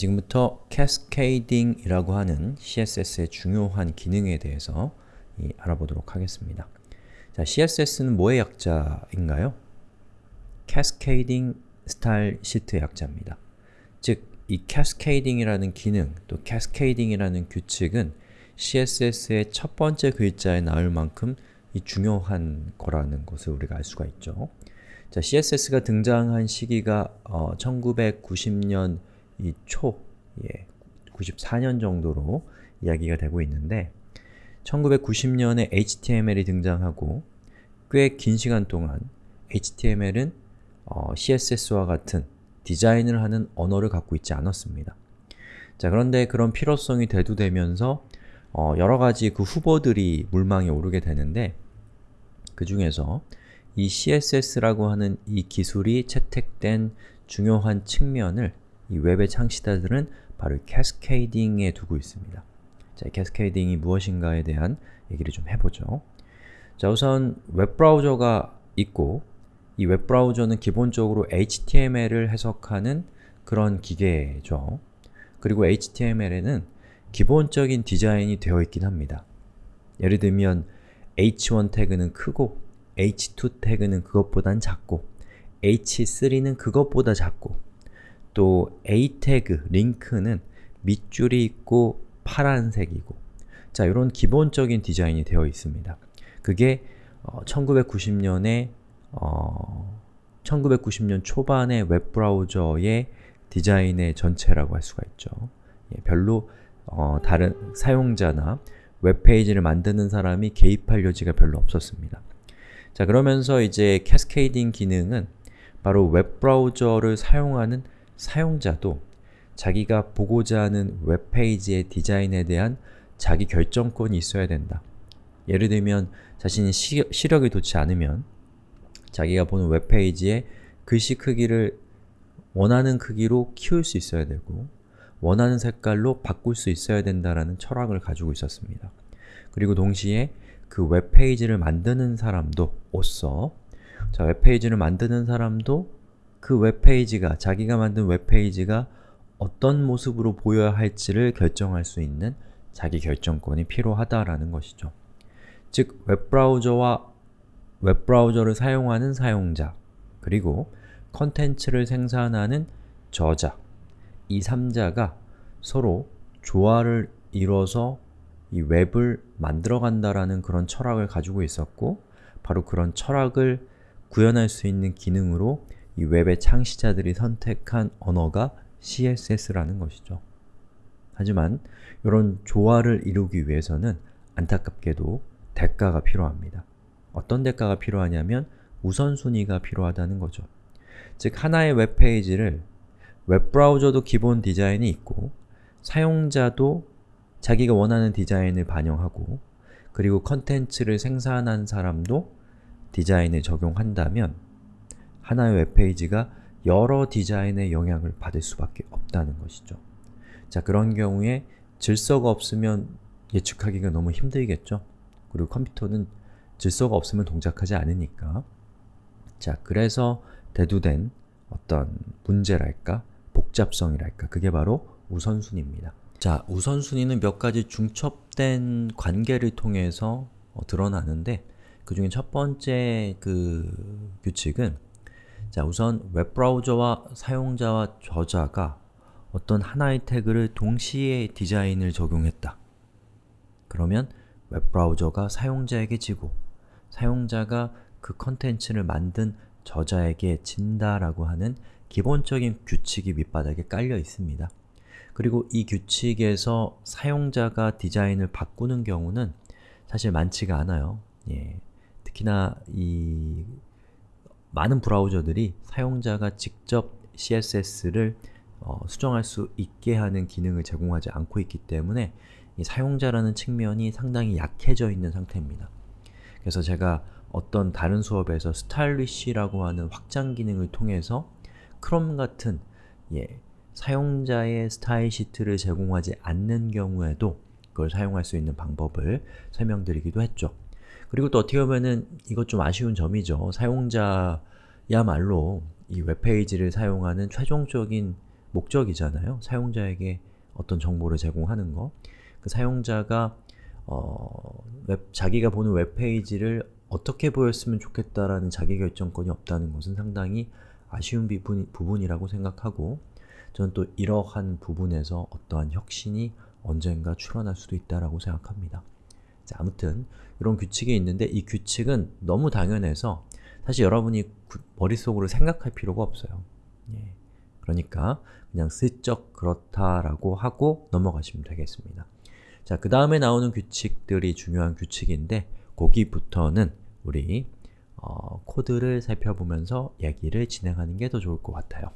지금부터 cascading이라고 하는 CSS의 중요한 기능에 대해서 이, 알아보도록 하겠습니다. 자, CSS는 뭐의 약자인가요? Cascading Style Sheet의 약자입니다. 즉, 이 cascading이라는 기능, 또 cascading이라는 규칙은 CSS의 첫 번째 글자에 나올 만큼 이 중요한 거라는 것을 우리가 알 수가 있죠. 자, CSS가 등장한 시기가 어, 1990년 이 초, 예, 94년 정도로 이야기가 되고 있는데 1990년에 HTML이 등장하고 꽤 긴 시간 동안 HTML은 어, CSS와 같은 디자인을 하는 언어를 갖고 있지 않았습니다. 자 그런데 그런 필요성이 대두되면서 어, 여러가지 그 후보들이 물망에 오르게 되는데 그 중에서 이 CSS라고 하는 이 기술이 채택된 중요한 측면을 이 웹의 창시자들은 바로 cascading에 두고 있습니다. 자, cascading이 무엇인가에 대한 얘기를 좀 해보죠. 자, 우선 웹브라우저가 있고 이 웹브라우저는 기본적으로 HTML을 해석하는 그런 기계죠. 그리고 HTML에는 기본적인 디자인이 되어 있긴 합니다. 예를 들면 h1 태그는 크고 h2 태그는 그것보단 작고 h3는 그것보다 작고 또 a 태그, 링크는 밑줄이 있고 파란색이고 자, 이런 기본적인 디자인이 되어 있습니다. 그게 어, 1990년에 어, 1990년 초반의 웹브라우저의 디자인의 전체라고 할 수가 있죠. 예, 별로 어, 다른 사용자나 웹페이지를 만드는 사람이 개입할 여지가 별로 없었습니다. 자 그러면서 이제 cascading 기능은 바로 웹브라우저를 사용하는 사용자도 자기가 보고자 하는 웹페이지의 디자인에 대한 자기 결정권이 있어야 된다. 예를 들면 자신이 시, 시력이 좋지 않으면 자기가 보는 웹페이지의 글씨 크기를 원하는 크기로 키울 수 있어야 되고 원하는 색깔로 바꿀 수 있어야 된다라는 철학을 가지고 있었습니다. 그리고 동시에 그 웹페이지를 만드는 사람도 오서 자, 웹페이지를 만드는 사람도 그 웹페이지가, 자기가 만든 웹페이지가 어떤 모습으로 보여야 할지를 결정할 수 있는 자기 결정권이 필요하다라는 것이죠. 즉, 웹브라우저와 웹브라우저를 사용하는 사용자, 그리고 컨텐츠를 생산하는 저자, 이 3자가 서로 조화를 이뤄서 이 웹을 만들어간다라는 그런 철학을 가지고 있었고 바로 그런 철학을 구현할 수 있는 기능으로 이 웹의 창시자들이 선택한 언어가 CSS라는 것이죠. 하지만 이런 조화를 이루기 위해서는 안타깝게도 대가가 필요합니다. 어떤 대가가 필요하냐면 우선순위가 필요하다는 거죠. 즉 하나의 웹페이지를 웹브라우저도 기본 디자인이 있고 사용자도 자기가 원하는 디자인을 반영하고 그리고 컨텐츠를 생산한 사람도 디자인을 적용한다면 하나의 웹페이지가 여러 디자인의 영향을 받을 수밖에 없다는 것이죠. 자, 그런 경우에 질서가 없으면 예측하기가 너무 힘들겠죠? 그리고 컴퓨터는 질서가 없으면 동작하지 않으니까 자, 그래서 대두된 어떤 문제랄까? 복잡성이랄까? 그게 바로 우선순위입니다. 자, 우선순위는 몇 가지 중첩된 관계를 통해서 어, 드러나는데 그 중에 첫 번째 그 규칙은 자, 우선 웹브라우저와 사용자와 저자가 어떤 하나의 태그를 동시에 디자인을 적용했다. 그러면 웹브라우저가 사용자에게 지고 사용자가 그 컨텐츠를 만든 저자에게 진다라고 하는 기본적인 규칙이 밑바닥에 깔려 있습니다. 그리고 이 규칙에서 사용자가 디자인을 바꾸는 경우는 사실 많지가 않아요. 예. 특히나 이 많은 브라우저들이 사용자가 직접 CSS를 어, 수정할 수 있게 하는 기능을 제공하지 않고 있기 때문에 사용자라는 측면이 상당히 약해져 있는 상태입니다. 그래서 제가 어떤 다른 수업에서 스타일리쉬라고 하는 확장 기능을 통해서 크롬 같은 예, 사용자의 스타일 시트를 제공하지 않는 경우에도 그걸 사용할 수 있는 방법을 설명드리기도 했죠. 그리고 또 어떻게 보면은 이것 좀 아쉬운 점이죠. 사용자야말로 이 웹페이지를 사용하는 최종적인 목적이잖아요. 사용자에게 어떤 정보를 제공하는 거. 그 사용자가 어, 웹, 자기가 보는 웹페이지를 어떻게 보였으면 좋겠다라는 자기결정권이 없다는 것은 상당히 아쉬운 부분, 부분이라고 생각하고 저는 또 이러한 부분에서 어떠한 혁신이 언젠가 출현할 수도 있다라고 생각합니다. 자, 아무튼 이런 규칙이 있는데 이 규칙은 너무 당연해서 사실 여러분이 구, 머릿속으로 생각할 필요가 없어요. 예. 그러니까 그냥 슬쩍 그렇다라고 하고 넘어가시면 되겠습니다. 자, 그 다음에 나오는 규칙들이 중요한 규칙인데 거기부터는 우리 어, 코드를 살펴보면서 얘기를 진행하는 게 더 좋을 것 같아요.